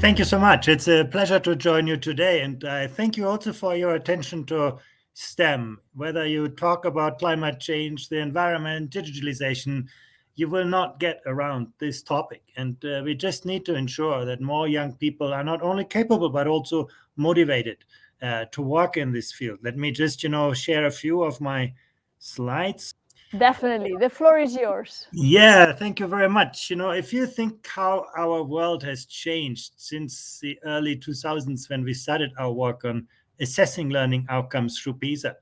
Thank you so much. It's a pleasure to join you today. And I thank you also for your attention to STEM. Whether you talk about climate change, the environment, digitalization, you will not get around this topic. And uh, we just need to ensure that more young people are not only capable, but also motivated uh, to work in this field. Let me just, you know, share a few of my slides. Definitely. The floor is yours. Yeah, thank you very much. You know, if you think how our world has changed since the early 2000s when we started our work on assessing learning outcomes through PISA,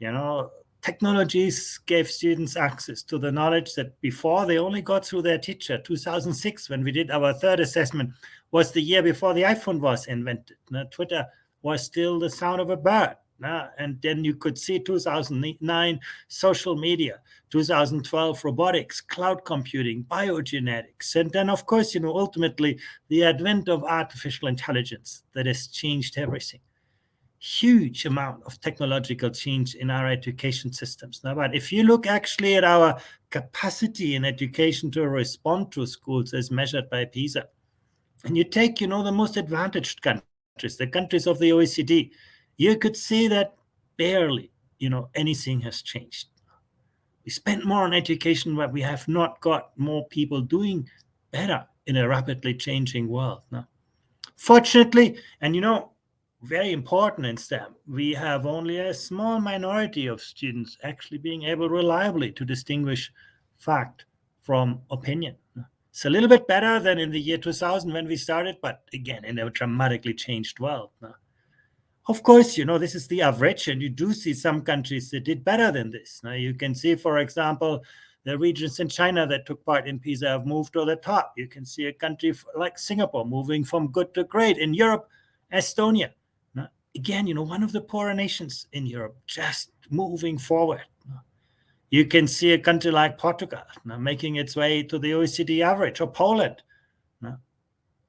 you know, technologies gave students access to the knowledge that before they only got through their teacher. 2006, when we did our third assessment, was the year before the iPhone was invented. Now, Twitter was still the sound of a bird. And then you could see 2009 social media 2012 robotics cloud computing biogenetics and then of course you know ultimately the advent of artificial intelligence that has changed everything. Huge amount of technological change in our education systems. Now but if you look actually at our capacity in education to respond to schools as measured by pisa and you take you know the most advantaged countries the countries of the oecd you could see that barely, you know, anything has changed. We spent more on education, but we have not got more people doing better in a rapidly changing world. Now, fortunately, and you know, very important in STEM, we have only a small minority of students actually being able reliably to distinguish fact from opinion. It's a little bit better than in the year 2000 when we started, but again, in a dramatically changed world. Of course, you know, this is the average, and you do see some countries that did better than this. Now, you can see, for example, the regions in China that took part in PISA have moved to the top. You can see a country like Singapore moving from good to great. In Europe, Estonia, now, again, you know, one of the poorer nations in Europe, just moving forward. You can see a country like Portugal now making its way to the OECD average, or Poland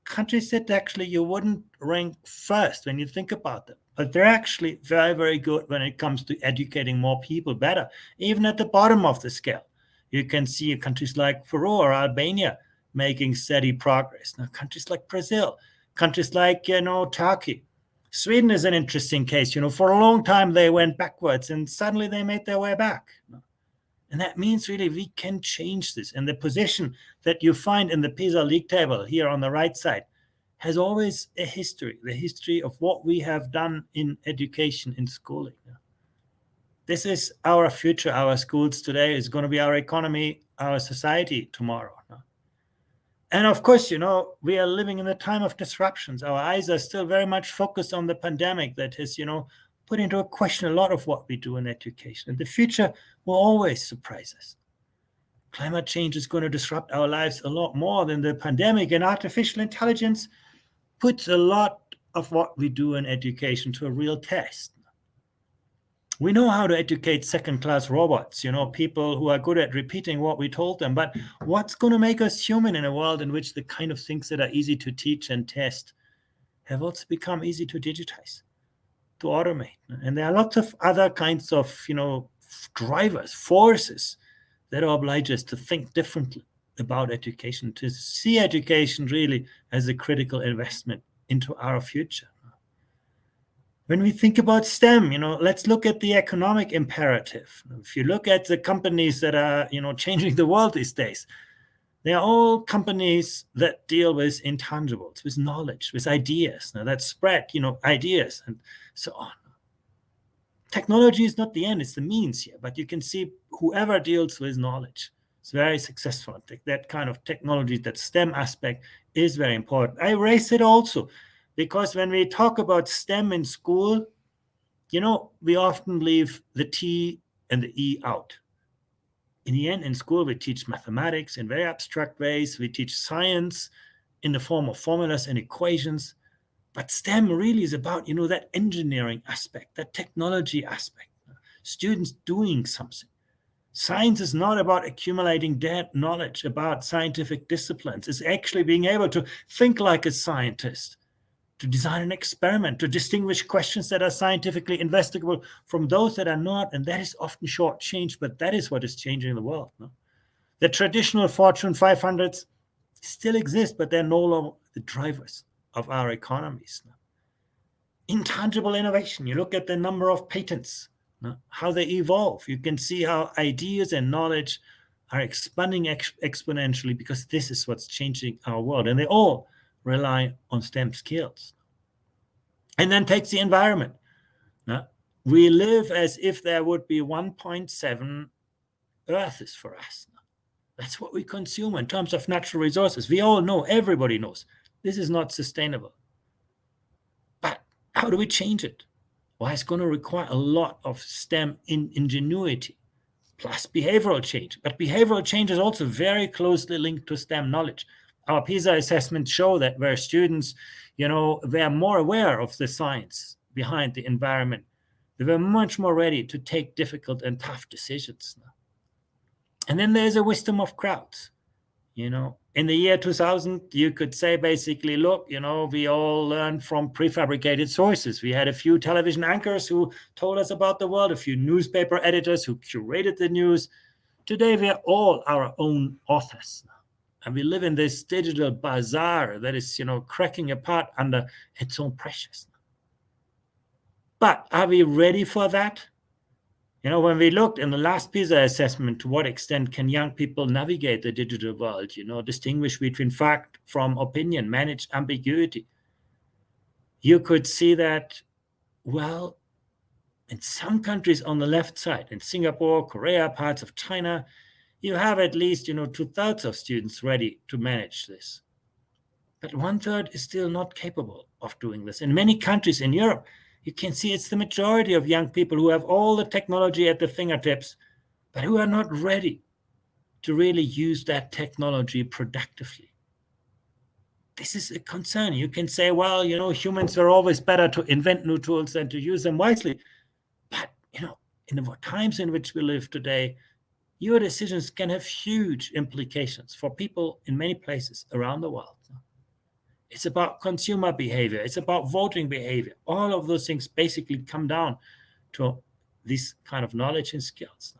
countries that actually you wouldn't rank first when you think about them. But they're actually very, very good when it comes to educating more people better, even at the bottom of the scale. You can see countries like Peru or Albania making steady progress. Now, countries like Brazil, countries like, you know, Turkey. Sweden is an interesting case. You know, for a long time they went backwards and suddenly they made their way back. And that means really we can change this. And the position that you find in the PISA league table here on the right side has always a history, the history of what we have done in education, in schooling. This is our future. Our schools today is going to be our economy, our society tomorrow. And of course, you know, we are living in a time of disruptions. Our eyes are still very much focused on the pandemic that has, you know, put into a question a lot of what we do in education. And the future will always surprise us. Climate change is going to disrupt our lives a lot more than the pandemic, and artificial intelligence puts a lot of what we do in education to a real test. We know how to educate second-class robots, you know, people who are good at repeating what we told them. But what's going to make us human in a world in which the kind of things that are easy to teach and test have also become easy to digitize, to automate? And there are lots of other kinds of, you know, drivers, forces that oblige us to think differently about education, to see education really as a critical investment into our future. When we think about STEM, you know, let's look at the economic imperative. If you look at the companies that are, you know, changing the world these days, they are all companies that deal with intangibles, with knowledge, with ideas, now that spread, you know, ideas and so on technology is not the end, it's the means here. But you can see whoever deals with knowledge is very successful. That kind of technology, that STEM aspect is very important. I raise it also because when we talk about STEM in school, you know, we often leave the T and the E out. In the end, in school, we teach mathematics in very abstract ways. We teach science in the form of formulas and equations. But STEM really is about, you know, that engineering aspect, that technology aspect, students doing something. Science is not about accumulating dead knowledge about scientific disciplines. It's actually being able to think like a scientist, to design an experiment, to distinguish questions that are scientifically investigable from those that are not. And that is often shortchanged, but that is what is changing the world. No? The traditional Fortune 500s still exist, but they're no longer the drivers of our economies. Intangible innovation. You look at the number of patents, how they evolve. You can see how ideas and knowledge are expanding ex exponentially because this is what's changing our world. And they all rely on STEM skills. And then takes the environment. Now, we live as if there would be 1.7 Earths for us. That's what we consume in terms of natural resources. We all know, everybody knows, this is not sustainable. But how do we change it? Well, it's going to require a lot of STEM in ingenuity plus behavioral change. But behavioral change is also very closely linked to STEM knowledge. Our PISA assessments show that where students, you know, are more aware of the science behind the environment, they were much more ready to take difficult and tough decisions. And then there's a wisdom of crowds. You know, in the year 2000, you could say basically, look, you know, we all learned from prefabricated sources. We had a few television anchors who told us about the world, a few newspaper editors who curated the news. Today, we are all our own authors. And we live in this digital bazaar that is, you know, cracking apart under its own pressures. But are we ready for that? You know, when we looked in the last PISA assessment, to what extent can young people navigate the digital world, you know, distinguish between fact from opinion, manage ambiguity, you could see that, well, in some countries on the left side, in Singapore, Korea, parts of China, you have at least, you know, two thirds of students ready to manage this. But one third is still not capable of doing this. In many countries in Europe, you can see it's the majority of young people who have all the technology at their fingertips, but who are not ready to really use that technology productively. This is a concern. You can say, well, you know, humans are always better to invent new tools than to use them wisely. But, you know, in the times in which we live today, your decisions can have huge implications for people in many places around the world. It's about consumer behavior. It's about voting behavior. All of those things basically come down to this kind of knowledge and skills.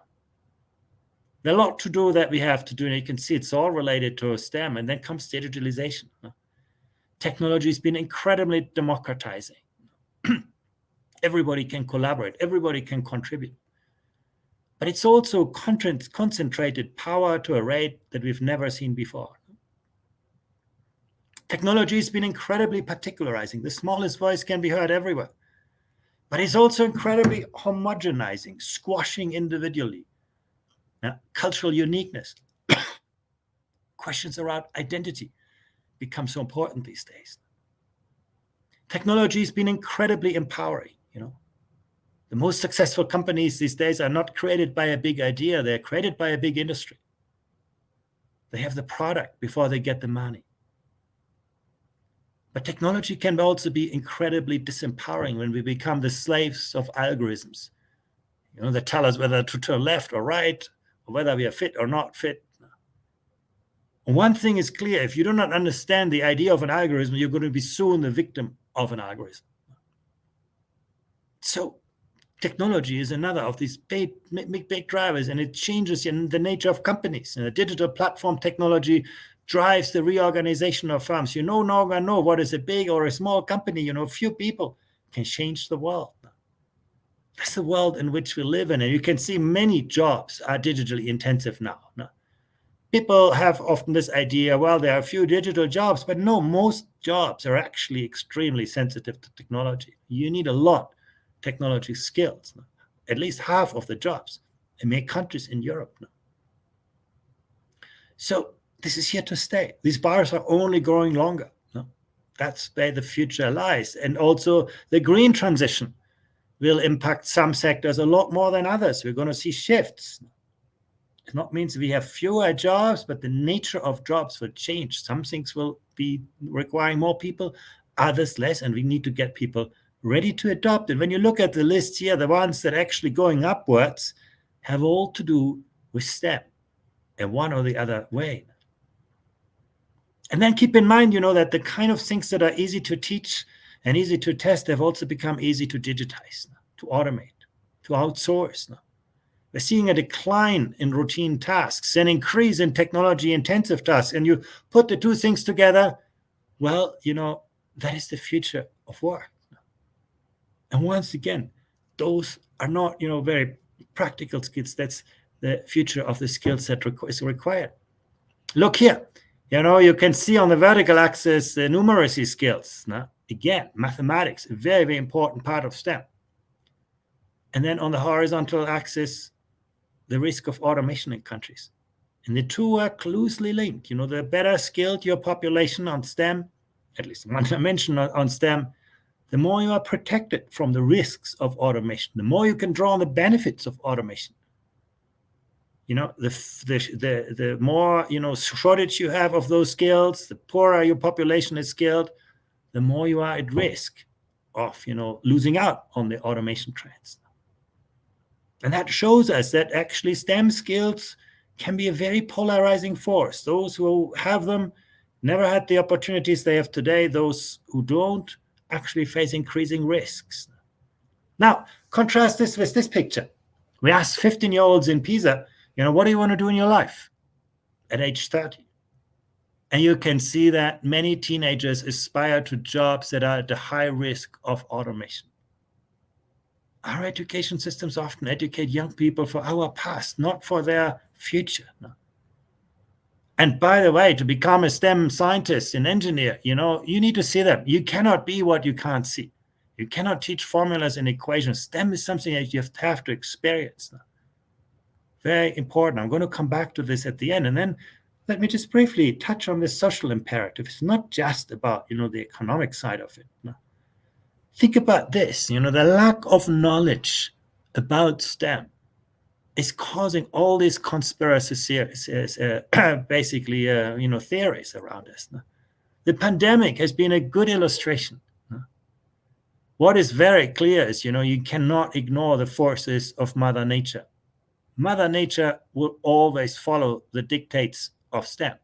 There's a lot to do that we have to do, and you can see it's all related to STEM, and then comes digitalization. Technology has been incredibly democratizing. everybody can collaborate, everybody can contribute. But it's also concentrated power to a rate that we've never seen before. Technology has been incredibly particularizing. The smallest voice can be heard everywhere. But it's also incredibly homogenizing, squashing individually. Now, cultural uniqueness, questions around identity become so important these days. Technology has been incredibly empowering, you know. The most successful companies these days are not created by a big idea, they're created by a big industry. They have the product before they get the money. But technology can also be incredibly disempowering when we become the slaves of algorithms. You know, that tell us whether to turn left or right, or whether we are fit or not fit. one thing is clear, if you do not understand the idea of an algorithm, you're going to be soon the victim of an algorithm. So technology is another of these big, big, big drivers, and it changes the nature of companies. And the digital platform technology drives the reorganization of firms. You no longer know what is a big or a small company. You know, few people can change the world. That's the world in which we live in. And you can see many jobs are digitally intensive now. People have often this idea, well, there are a few digital jobs, but no, most jobs are actually extremely sensitive to technology. You need a lot technology skills, at least half of the jobs in many countries in Europe now. So this is here to stay. These bars are only growing longer. No? That's where the future lies. And also the green transition will impact some sectors a lot more than others. We're going to see shifts. It not means we have fewer jobs, but the nature of jobs will change. Some things will be requiring more people, others less, and we need to get people ready to adopt And When you look at the list here, the ones that are actually going upwards have all to do with STEM in one or the other way. And then keep in mind, you know, that the kind of things that are easy to teach and easy to test have also become easy to digitize, to automate, to outsource. We're seeing a decline in routine tasks, an increase in technology intensive tasks. And you put the two things together, well, you know, that is the future of work. And once again, those are not, you know, very practical skills. That's the future of the skills that is required. Look here, you know, you can see on the vertical axis the numeracy skills. No? Again, mathematics, a very, very important part of STEM. And then on the horizontal axis, the risk of automation in countries. And the two are closely linked. You know, the better skilled your population on STEM, at least one dimension on STEM, the more you are protected from the risks of automation, the more you can draw on the benefits of automation. You know, the, the, the, the more, you know, shortage you have of those skills, the poorer your population is skilled, the more you are at risk of, you know, losing out on the automation trends. And that shows us that actually STEM skills can be a very polarizing force. Those who have them never had the opportunities they have today. Those who don't actually face increasing risks. Now, contrast this with this picture. We asked 15-year-olds in Pisa, you know, what do you want to do in your life at age 30? And you can see that many teenagers aspire to jobs that are at the high risk of automation. Our education systems often educate young people for our past, not for their future. No? And by the way, to become a STEM scientist, an engineer, you know, you need to see them. You cannot be what you can't see. You cannot teach formulas and equations. STEM is something that you have to, have to experience. Very important. I'm going to come back to this at the end. And then let me just briefly touch on this social imperative. It's not just about, you know, the economic side of it. No? Think about this, you know, the lack of knowledge about STEM is causing all these conspiracy theories, uh, basically, uh, you know, theories around us. No? The pandemic has been a good illustration. No? What is very clear is, you know, you cannot ignore the forces of Mother Nature. Mother Nature will always follow the dictates of STEM,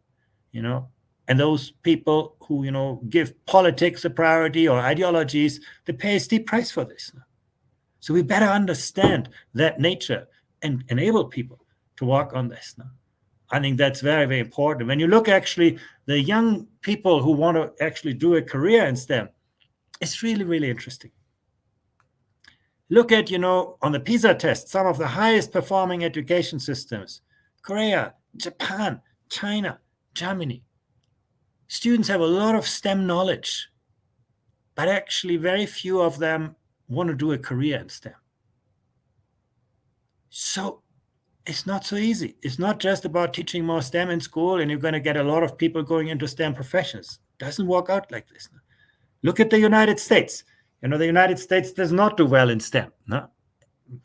you know, and those people who, you know, give politics a priority or ideologies, they pay a steep price for this. So we better understand that nature and enable people to work on this. I think that's very, very important. When you look actually the young people who want to actually do a career in STEM, it's really, really interesting. Look at, you know, on the PISA test, some of the highest performing education systems, Korea, Japan, China, Germany, students have a lot of STEM knowledge, but actually very few of them want to do a career in STEM. So it's not so easy. It's not just about teaching more STEM in school and you're going to get a lot of people going into STEM professions. It doesn't work out like this. Look at the United States. You know, the United States does not do well in STEM. No?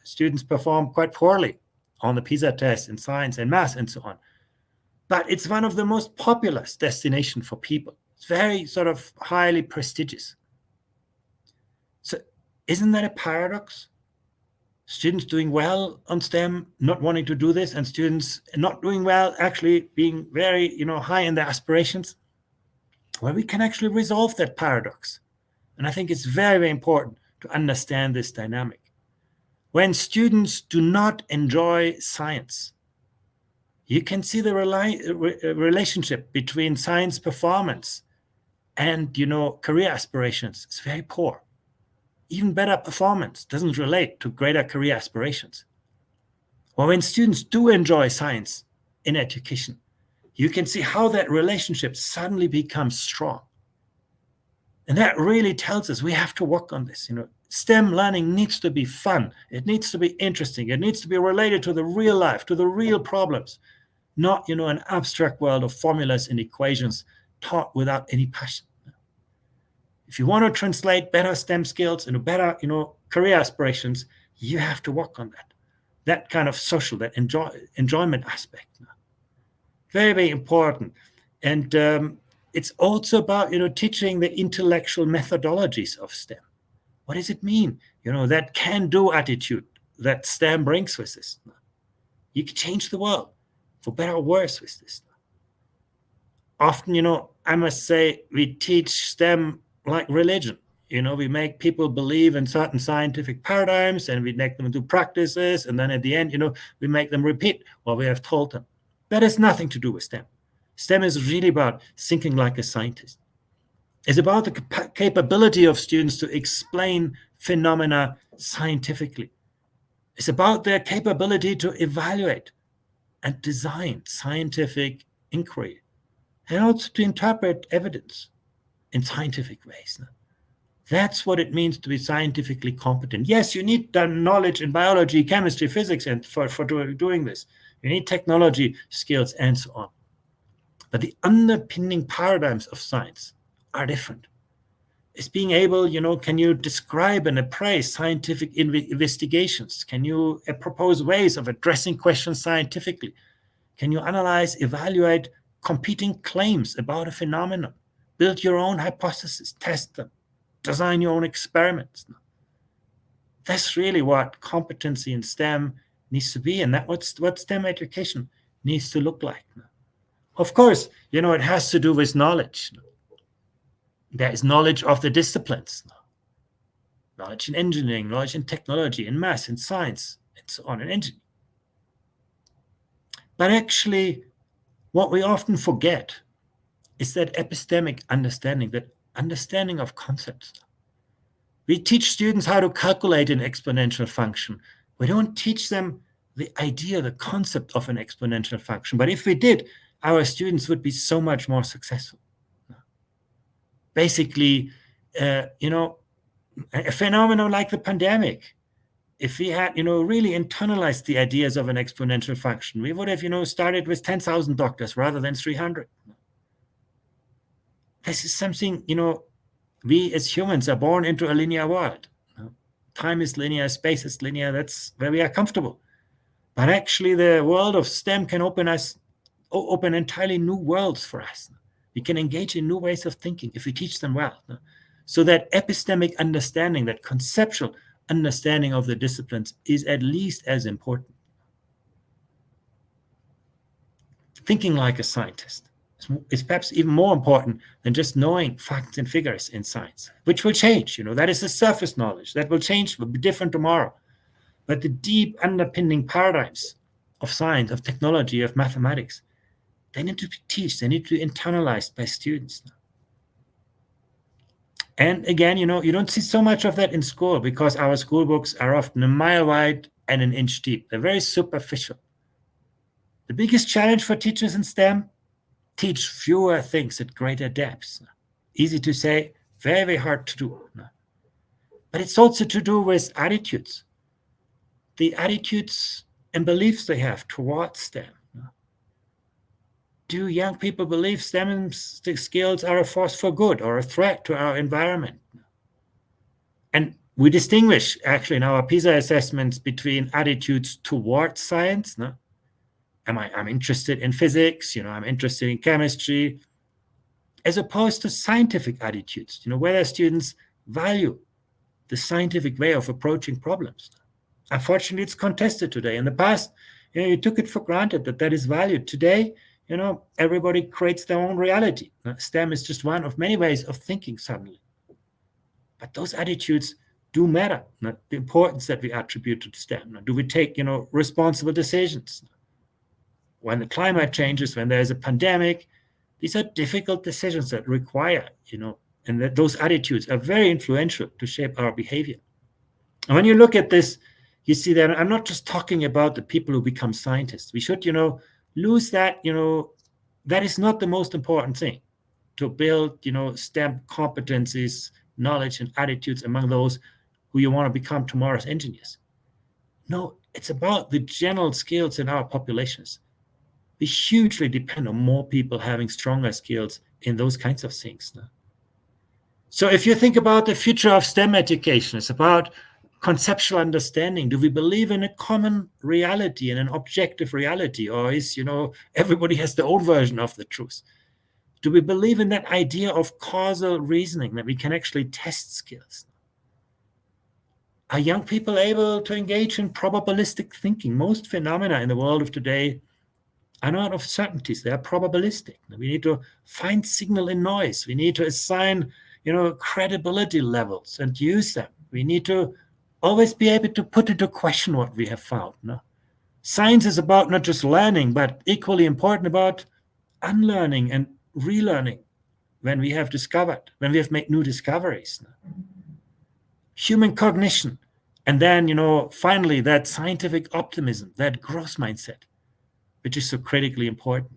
Students perform quite poorly on the PISA test in science and math and so on but it's one of the most populous destination for people. It's very sort of highly prestigious. So isn't that a paradox? Students doing well on STEM, not wanting to do this, and students not doing well, actually being very, you know, high in their aspirations. Well, we can actually resolve that paradox. And I think it's very, very important to understand this dynamic. When students do not enjoy science, you can see the relationship between science performance and you know career aspirations. It's very poor. Even better performance doesn't relate to greater career aspirations. Well when students do enjoy science in education you can see how that relationship suddenly becomes strong and that really tells us we have to work on this you know. STEM learning needs to be fun. It needs to be interesting. It needs to be related to the real life, to the real problems not you know an abstract world of formulas and equations taught without any passion. If you want to translate better stem skills into better you know career aspirations you have to work on that. That kind of social that enjoy enjoyment aspect. Very very important. And um, it's also about you know teaching the intellectual methodologies of stem what does it mean you know that can do attitude that stem brings with us you can change the world for better or worse with this. Often, you know, I must say we teach STEM like religion. You know, we make people believe in certain scientific paradigms and we make them do practices. And then at the end, you know, we make them repeat what we have told them. That has nothing to do with STEM. STEM is really about thinking like a scientist. It's about the cap capability of students to explain phenomena scientifically. It's about their capability to evaluate and design scientific inquiry and also to interpret evidence in scientific ways. That's what it means to be scientifically competent. Yes, you need the knowledge in biology, chemistry, physics, and for, for doing this. You need technology skills and so on. But the underpinning paradigms of science are different. Is being able, you know, can you describe and appraise scientific investigations? Can you uh, propose ways of addressing questions scientifically? Can you analyze, evaluate competing claims about a phenomenon? Build your own hypotheses, test them, design your own experiments. That's really what competency in STEM needs to be, and that what's what STEM education needs to look like. Of course, you know, it has to do with knowledge. There is knowledge of the disciplines, knowledge in engineering, knowledge in technology, in math, in science, and so on, in engineering. But actually, what we often forget is that epistemic understanding, that understanding of concepts. We teach students how to calculate an exponential function. We don't teach them the idea, the concept of an exponential function. But if we did, our students would be so much more successful basically, uh, you know, a phenomenon like the pandemic, if we had, you know, really internalized the ideas of an exponential function, we would have, you know, started with 10,000 doctors rather than 300. This is something, you know, we as humans are born into a linear world. Time is linear, space is linear, that's where we are comfortable. But actually the world of STEM can open us, open entirely new worlds for us. We can engage in new ways of thinking if we teach them well. So that epistemic understanding, that conceptual understanding of the disciplines is at least as important. Thinking like a scientist is perhaps even more important than just knowing facts and figures in science, which will change. You know, that is the surface knowledge. That will change, will be different tomorrow. But the deep underpinning paradigms of science, of technology, of mathematics, they need to be taught. They need to be internalized by students. And again, you know, you don't see so much of that in school because our school books are often a mile wide and an inch deep. They're very superficial. The biggest challenge for teachers in STEM, teach fewer things at greater depths. Easy to say, very, very hard to do. But it's also to do with attitudes. The attitudes and beliefs they have towards STEM do young people believe STEM skills are a force for good or a threat to our environment? And we distinguish actually in our PISA assessments between attitudes towards science. No? Am I, I'm interested in physics, you know, I'm interested in chemistry, as opposed to scientific attitudes, you know, whether students value the scientific way of approaching problems. Unfortunately, it's contested today. In the past, you know, you took it for granted that that is valued. Today, you know, everybody creates their own reality. STEM is just one of many ways of thinking suddenly. But those attitudes do matter. The importance that we attribute to STEM. Do we take, you know, responsible decisions? When the climate changes, when there's a pandemic, these are difficult decisions that require, you know, and that those attitudes are very influential to shape our behavior. And when you look at this, you see that I'm not just talking about the people who become scientists. We should, you know, lose that, you know, that is not the most important thing to build, you know, STEM competencies, knowledge, and attitudes among those who you want to become tomorrow's engineers. No, it's about the general skills in our populations. We hugely depend on more people having stronger skills in those kinds of things. No? So if you think about the future of STEM education, it's about conceptual understanding? Do we believe in a common reality and an objective reality? Or is, you know, everybody has their own version of the truth? Do we believe in that idea of causal reasoning, that we can actually test skills? Are young people able to engage in probabilistic thinking? Most phenomena in the world of today are not of certainties, they are probabilistic. We need to find signal in noise. We need to assign, you know, credibility levels and use them. We need to always be able to put into question what we have found. No? Science is about not just learning, but equally important about unlearning and relearning. when we have discovered, when we have made new discoveries. Human cognition. And then, you know, finally, that scientific optimism, that growth mindset, which is so critically important.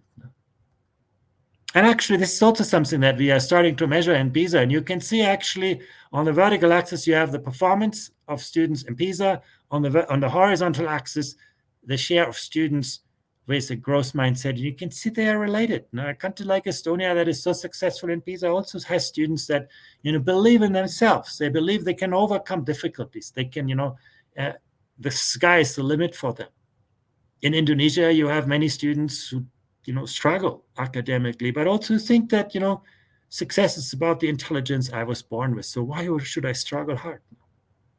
And actually, this is also something that we are starting to measure in PISA. And you can see actually on the vertical axis, you have the performance of students in PISA. On the, on the horizontal axis, the share of students with a growth mindset. And you can see they are related. Now, a country like Estonia that is so successful in PISA also has students that, you know, believe in themselves. They believe they can overcome difficulties. They can, you know, uh, the sky is the limit for them. In Indonesia, you have many students who you know, struggle academically, but also think that, you know, success is about the intelligence I was born with. So why should I struggle hard?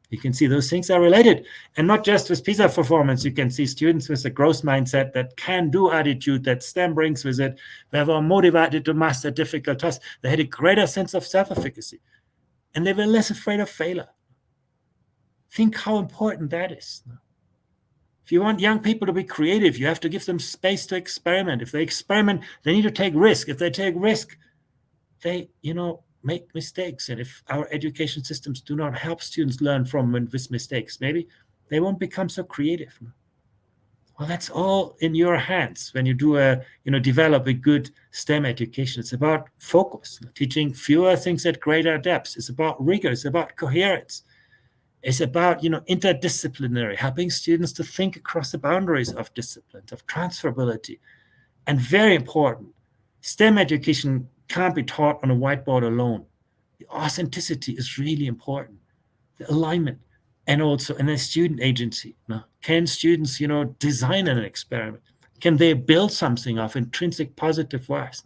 You can see those things are related. And not just with PISA performance, you can see students with a growth mindset that can do attitude that STEM brings with it. They were motivated to master difficult tasks. They had a greater sense of self-efficacy. And they were less afraid of failure. Think how important that is. If you want young people to be creative, you have to give them space to experiment. If they experiment, they need to take risk. If they take risk, they, you know, make mistakes. And if our education systems do not help students learn from and with mistakes, maybe they won't become so creative. Well, that's all in your hands when you do a, you know, develop a good STEM education. It's about focus, teaching fewer things at greater depths. It's about rigor. It's about coherence is about you know interdisciplinary helping students to think across the boundaries of disciplines of transferability. And very important stem education can't be taught on a whiteboard alone. The authenticity is really important. The alignment and also and a student agency. Now can students you know design an experiment? Can they build something of intrinsic positive works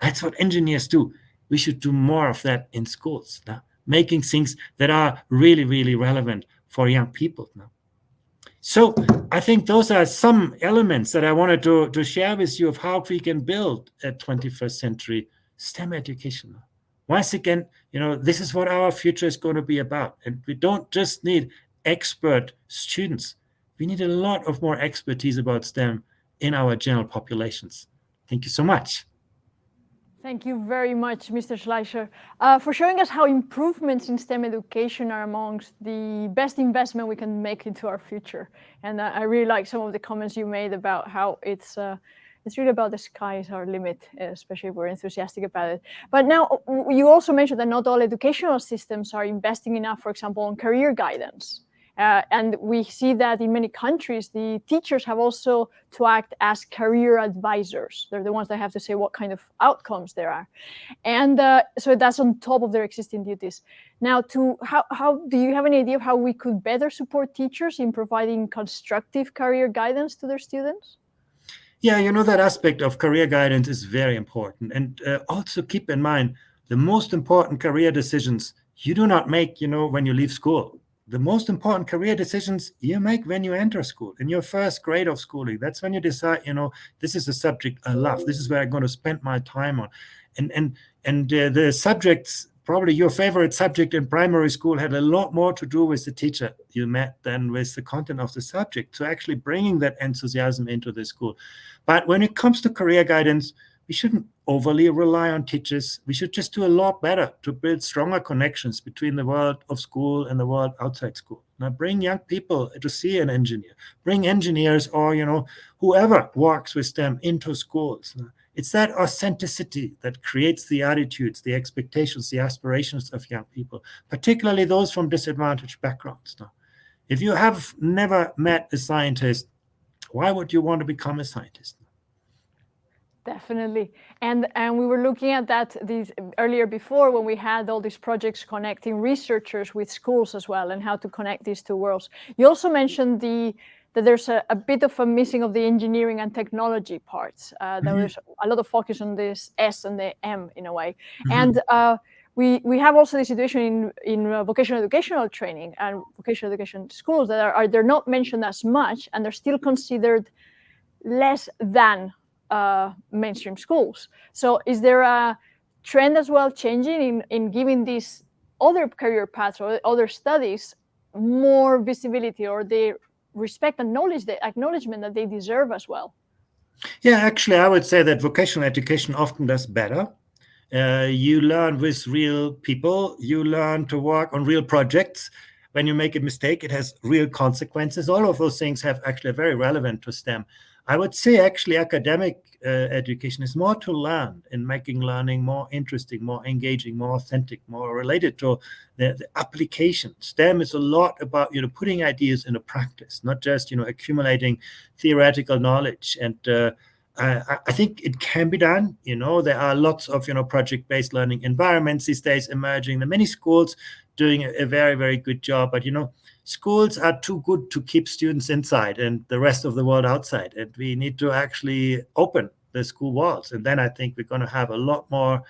that's what engineers do. We should do more of that in schools making things that are really, really relevant for young people now. So I think those are some elements that I wanted to, to share with you of how we can build a 21st century STEM education. Once again, you know, this is what our future is going to be about. And we don't just need expert students. We need a lot of more expertise about STEM in our general populations. Thank you so much. Thank you very much, Mr. Schleicher, uh, for showing us how improvements in STEM education are amongst the best investment we can make into our future. And uh, I really like some of the comments you made about how it's uh, it's really about the sky is our limit, especially if we're enthusiastic about it. But now you also mentioned that not all educational systems are investing enough, for example, on career guidance. Uh, and we see that in many countries, the teachers have also to act as career advisors. They're the ones that have to say what kind of outcomes there are. And uh, so that's on top of their existing duties. Now, to how, how do you have any idea of how we could better support teachers in providing constructive career guidance to their students? Yeah, you know, that aspect of career guidance is very important. And uh, also keep in mind, the most important career decisions you do not make, you know, when you leave school the most important career decisions you make when you enter school in your first grade of schooling. That's when you decide you know this is a subject i love. This is where i'm going to spend my time on. And and and uh, the subjects probably your favorite subject in primary school had a lot more to do with the teacher you met than with the content of the subject. So actually bringing that enthusiasm into the school. But when it comes to career guidance we shouldn't overly rely on teachers. We should just do a lot better to build stronger connections between the world of school and the world outside school. Now bring young people to see an engineer, bring engineers or, you know, whoever works with them into schools. It's that authenticity that creates the attitudes, the expectations, the aspirations of young people, particularly those from disadvantaged backgrounds. Now, if you have never met a scientist, why would you want to become a scientist? Definitely. And and we were looking at that these earlier before when we had all these projects connecting researchers with schools as well and how to connect these two worlds. You also mentioned the that there's a, a bit of a missing of the engineering and technology parts. Uh, there mm -hmm. was a lot of focus on this S and the M in a way. Mm -hmm. And uh, we, we have also the situation in, in uh, vocational educational training and vocational education schools that are, are, they're not mentioned as much and they're still considered less than uh, mainstream schools. So is there a trend as well changing in, in giving these other career paths or other studies more visibility or the respect and knowledge, the acknowledgement that they deserve as well? Yeah, actually, I would say that vocational education often does better Uh, you learn with real people. You learn to work on real projects. When you make a mistake, it has real consequences. All of those things have actually very relevant to STEM. I would say actually academic uh, education is more to learn in making learning more interesting, more engaging, more authentic, more related to the, the, application. STEM is a lot about you know putting ideas into practice, not just you know accumulating theoretical knowledge. And uh, I, I, think it can be done. You know there are lots of you know project-based learning environments these days emerging. There are many schools doing a, a very very good job, but you know schools are too good to keep students inside and the rest of the world outside. And we need to actually open the school walls. And then I think we're going to have a lot more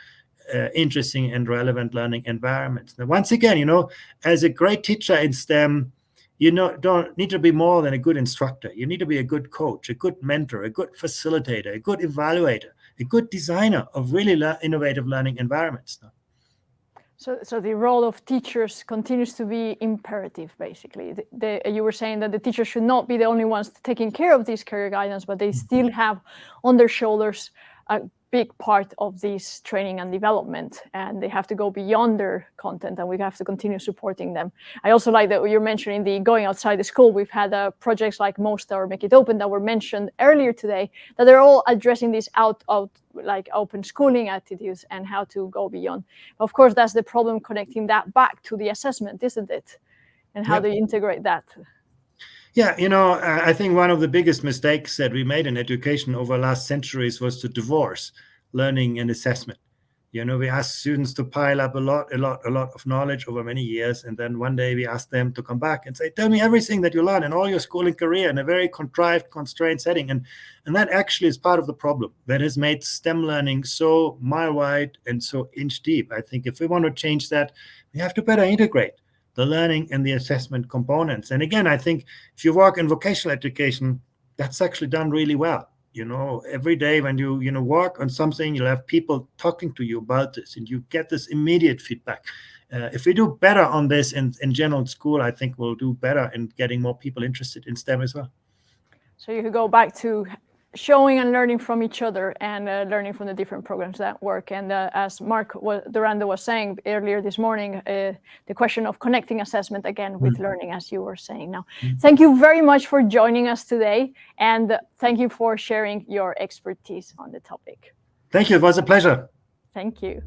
uh, interesting and relevant learning environments. Now, once again, you know, as a great teacher in STEM, you know, don't need to be more than a good instructor. You need to be a good coach, a good mentor, a good facilitator, a good evaluator, a good designer of really le innovative learning environments. Now. So, so the role of teachers continues to be imperative, basically. The, the, you were saying that the teachers should not be the only ones taking care of these career guidance, but they still have on their shoulders a big part of this training and development and they have to go beyond their content and we have to continue supporting them. I also like that you're mentioning the going outside the school. We've had uh, projects like Most or Make It Open that were mentioned earlier today that they're all addressing these out, out like open schooling attitudes and how to go beyond. Of course, that's the problem connecting that back to the assessment, isn't it? And how yep. they integrate that. Yeah, you know, I think one of the biggest mistakes that we made in education over last centuries was to divorce learning and assessment. You know, we ask students to pile up a lot, a lot, a lot of knowledge over many years. And then one day we ask them to come back and say, tell me everything that you learned in all your schooling career in a very contrived, constrained setting. And, and that actually is part of the problem that has made STEM learning so mile wide and so inch deep. I think if we want to change that, we have to better integrate the learning and the assessment components. And again, I think if you work in vocational education, that's actually done really well. You know, every day when you, you know, work on something, you'll have people talking to you about this and you get this immediate feedback. Uh, if we do better on this in, in general school, I think we'll do better in getting more people interested in STEM as well. So you could go back to showing and learning from each other and uh, learning from the different programs that work. And uh, as Marc Durando was saying earlier this morning, uh, the question of connecting assessment again with mm. learning, as you were saying now. Mm. Thank you very much for joining us today. And thank you for sharing your expertise on the topic. Thank you. It was a pleasure. Thank you.